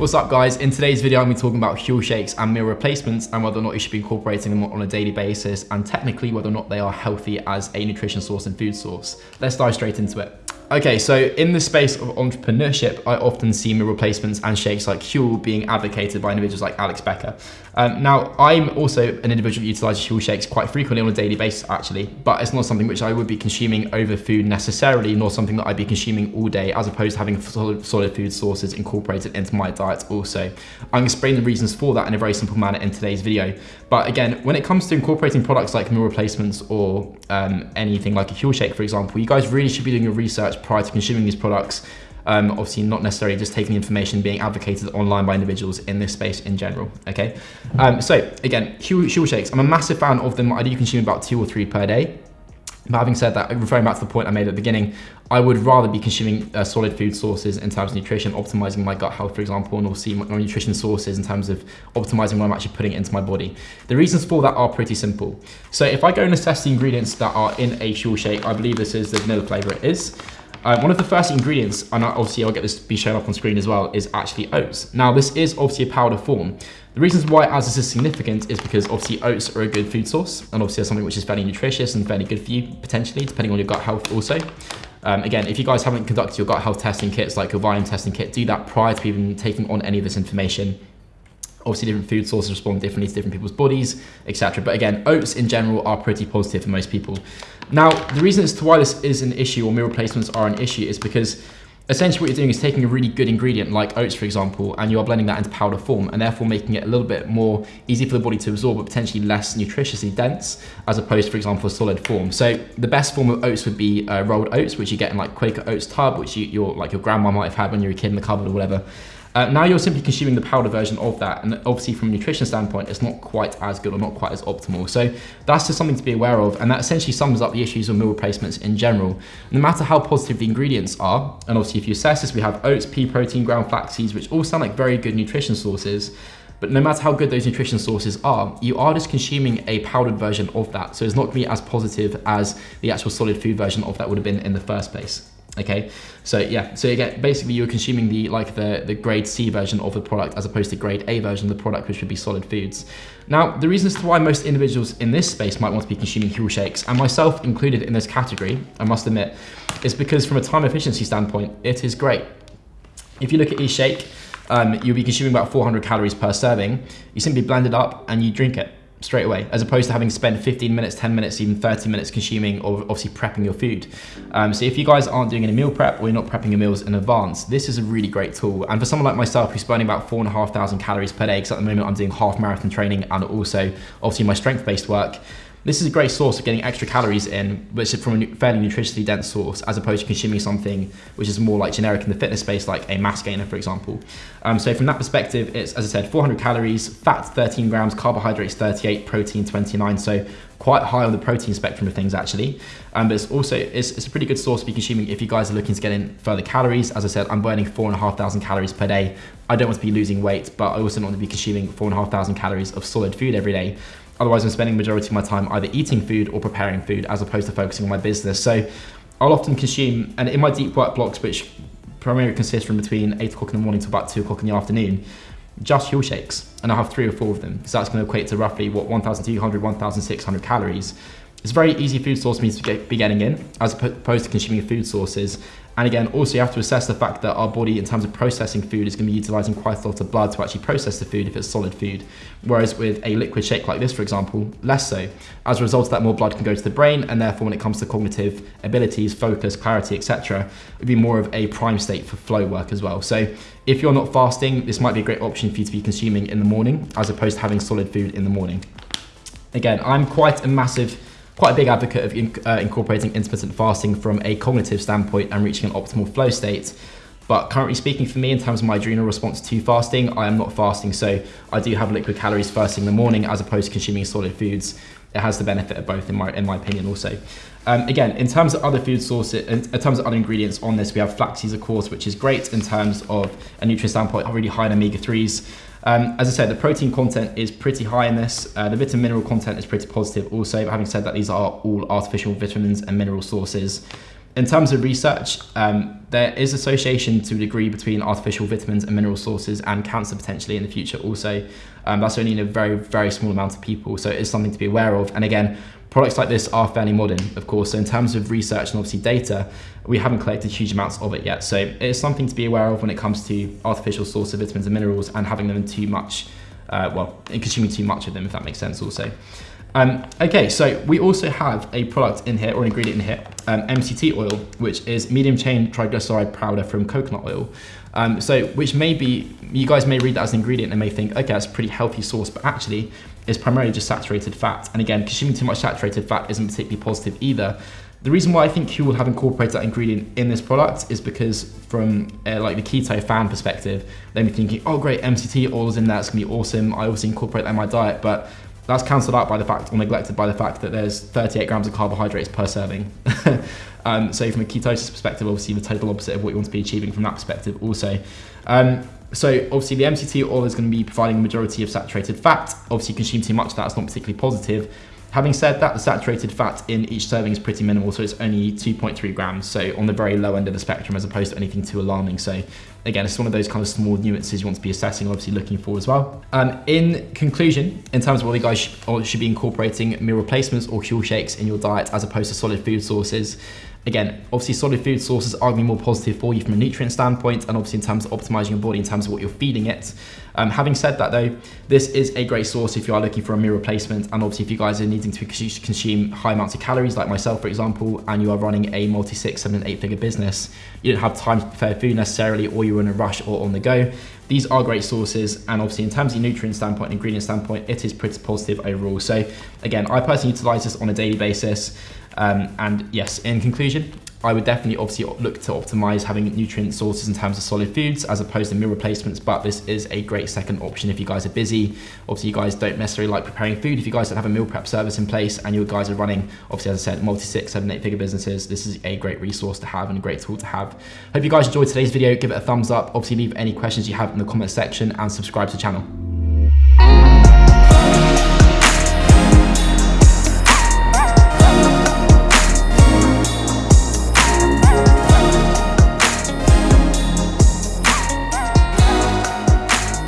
What's up guys? In today's video I'm going to be talking about Huel shakes and meal replacements and whether or not you should be incorporating them on a daily basis and technically whether or not they are healthy as a nutrition source and food source. Let's dive straight into it. Okay, so in the space of entrepreneurship, I often see meal replacements and shakes like Huel being advocated by individuals like Alex Becker. Um, now, I'm also an individual who utilizes Huel shakes quite frequently on a daily basis, actually, but it's not something which I would be consuming over food necessarily, nor something that I'd be consuming all day, as opposed to having solid, solid food sources incorporated into my diet also. I'm going to explain the reasons for that in a very simple manner in today's video. But again, when it comes to incorporating products like meal replacements or um, anything like a Huel shake, for example, you guys really should be doing your research prior to consuming these products. Um, obviously not necessarily just taking the information being advocated online by individuals in this space in general, okay? Um, so again, Huel shakes, I'm a massive fan of them. I do consume about two or three per day. But having said that, referring back to the point I made at the beginning, I would rather be consuming uh, solid food sources in terms of nutrition, optimizing my gut health, for example, and also my nutrition sources in terms of optimizing what I'm actually putting into my body. The reasons for that are pretty simple. So if I go and assess the ingredients that are in a Huel shake, I believe this is the vanilla flavor it is. Uh, one of the first ingredients, and obviously I'll get this to be shown up on screen as well, is actually oats. Now this is obviously a powder form. The reasons why as this is significant is because obviously oats are a good food source and obviously something which is fairly nutritious and fairly good for you potentially, depending on your gut health also. Um, again, if you guys haven't conducted your gut health testing kits like your Viome testing kit, do that prior to even taking on any of this information obviously different food sources respond differently to different people's bodies, etc. But again, oats in general are pretty positive for most people. Now, the reason as to why this is an issue or meal replacements are an issue is because essentially what you're doing is taking a really good ingredient like oats, for example, and you are blending that into powder form and therefore making it a little bit more easy for the body to absorb, but potentially less nutritiously dense as opposed to, for example, a solid form. So the best form of oats would be uh, rolled oats, which you get in like Quaker Oats tub, which you, your like your grandma might have had when you were a kid in the cupboard or whatever. Uh, now you're simply consuming the powder version of that, and obviously from a nutrition standpoint, it's not quite as good or not quite as optimal. So that's just something to be aware of, and that essentially sums up the issues of meal replacements in general. No matter how positive the ingredients are, and obviously if you assess this, we have oats, pea protein, ground flax seeds, which all sound like very good nutrition sources, but no matter how good those nutrition sources are, you are just consuming a powdered version of that. So it's not gonna be as positive as the actual solid food version of that would have been in the first place okay? So yeah. So again basically you're consuming the like the the grade c version of the product as opposed to grade a version of the product which would be solid foods. Now the reasons to why most individuals in this space might want to be consuming Huel shakes and myself included in this category i must admit is because from a time efficiency standpoint it is great. If you look at each shake um, you'll be consuming about 400 calories per serving. You simply blend it up and you drink it straight away, as opposed to having spent 15 minutes, 10 minutes, even 30 minutes consuming or obviously prepping your food. Um, so if you guys aren't doing any meal prep or you're not prepping your meals in advance, this is a really great tool. And for someone like myself who's burning about four and a half thousand calories per day, because at the moment I'm doing half marathon training and also obviously my strength-based work, this is a great source of getting extra calories in, which is from a fairly nutritiously dense source, as opposed to consuming something which is more like generic in the fitness space, like a mass gainer, for example. Um, so from that perspective, it's, as I said, 400 calories, fat 13 grams, carbohydrates 38, protein 29. So quite high on the protein spectrum of things actually. Um, but it's also, it's, it's, a pretty good source to be consuming if you guys are looking to get in further calories. As I said, I'm burning four and a half thousand calories per day. I don't want to be losing weight, but I also don't want to be consuming four and a half thousand calories of solid food every day. Otherwise, I'm spending majority of my time either eating food or preparing food as opposed to focusing on my business. So I'll often consume, and in my deep work blocks, which primarily consist from between 8 o'clock in the morning to about 2 o'clock in the afternoon, just Huel shakes. And I have three or four of them. So that's going to equate to roughly, what, 1,200, 1,600 calories. It's a very easy food source for me to be getting in, as opposed to consuming food sources and again, also you have to assess the fact that our body, in terms of processing food, is going to be utilizing quite a lot of blood to actually process the food if it's solid food. Whereas with a liquid shake like this, for example, less so. As a result of that, more blood can go to the brain, and therefore when it comes to cognitive abilities, focus, clarity, etc., it would be more of a prime state for flow work as well. So if you're not fasting, this might be a great option for you to be consuming in the morning, as opposed to having solid food in the morning. Again, I'm quite a massive quite a big advocate of in, uh, incorporating intermittent fasting from a cognitive standpoint and reaching an optimal flow state. But currently speaking for me in terms of my adrenal response to fasting, I am not fasting. So I do have liquid calories first thing in the morning as opposed to consuming solid foods. It has the benefit of both in my, in my opinion also. Um, again, in terms of other food sources, in, in, terms of other ingredients on this, we have flax seeds, of course, which is great in terms of a nutrient standpoint, really high in omega-3s. Um, as I said, the protein content is pretty high in this. Uh, the vitamin mineral content is pretty positive also. But having said that, these are all artificial vitamins and mineral sources. In terms of research, um, there is association to a degree between artificial vitamins and mineral sources and cancer potentially in the future also. Um, that's only in a very, very small amount of people. So it is something to be aware of. And again, products like this are fairly modern, of course. So in terms of research and obviously data, we haven't collected huge amounts of it yet. So it is something to be aware of when it comes to artificial source of vitamins and minerals and having them in too much, uh, well, consuming too much of them, if that makes sense also. Um, okay, so we also have a product in here, or an ingredient in here, um, MCT oil, which is medium chain triglyceride powder from coconut oil. Um, so, which may be, you guys may read that as an ingredient and may think, okay, that's a pretty healthy source, but actually it's primarily just saturated fat. And again, consuming too much saturated fat isn't particularly positive either. The reason why I think Huel will have incorporated that ingredient in this product is because from uh, like the keto fan perspective, they'd be thinking, oh great, MCT oil is in there, it's gonna be awesome. I also incorporate that in my diet, but that's cancelled out by the fact, or neglected by the fact that there's 38 grams of carbohydrates per serving. um, so from a ketosis perspective, obviously the total opposite of what you want to be achieving from that perspective also. Um, so obviously the MCT oil is going to be providing a majority of saturated fat. Obviously consume too much of that's not particularly positive. Having said that, the saturated fat in each serving is pretty minimal, so it's only 2.3 grams, so on the very low end of the spectrum as opposed to anything too alarming. So again, it's one of those kind of small nuances you want to be assessing, obviously looking for as well. Um, in conclusion, in terms of whether you guys sh should be incorporating meal replacements or Huel shakes in your diet as opposed to solid food sources, Again, obviously solid food sources are going to be more positive for you from a nutrient standpoint and obviously in terms of optimizing your body in terms of what you're feeding it. Um, having said that though, this is a great source if you are looking for a meal replacement and obviously if you guys are needing to consume high amounts of calories like myself for example and you are running a multi six, seven, eight figure business, you don't have time to prepare food necessarily or you're in a rush or on the go. These are great sources and obviously in terms of nutrient standpoint and ingredient standpoint, it is pretty positive overall. So again, I personally utilize this on a daily basis. Um, and yes, in conclusion, I would definitely obviously look to optimize having nutrient sources in terms of solid foods as opposed to meal replacements, but this is a great second option if you guys are busy. Obviously, you guys don't necessarily like preparing food. If you guys don't have a meal prep service in place and you guys are running, obviously, as I said, multi six, seven, eight figure businesses, this is a great resource to have and a great tool to have. Hope you guys enjoyed today's video. Give it a thumbs up. Obviously, leave any questions you have in the comment section and subscribe to the channel.